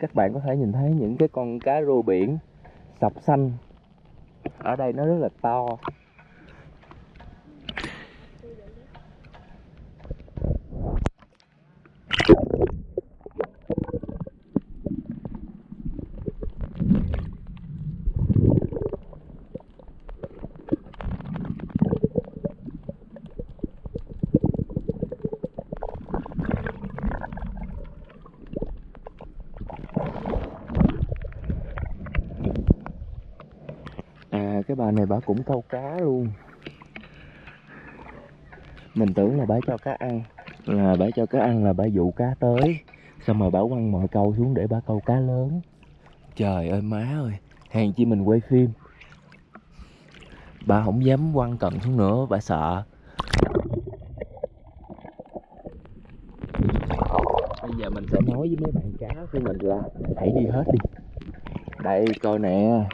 các bạn có thể nhìn thấy những cái con cá rô biển sọc xanh. Ở đây nó rất là to. Cái bà này bà cũng câu cá luôn. Mình tưởng là bà cho cá ăn, là bà cho cá ăn là bà dụ cá tới. Xong rồi bà quăng mọi câu xuống để bà câu cá lớn. Trời ơi, má ơi hàng chi mình quay phim. Bà không dám quăng cần xuống nữa, bà sợ. Bây giờ mình sẽ nói với mấy bạn cá của mình là hãy đi hết đi. Đây, coi nè.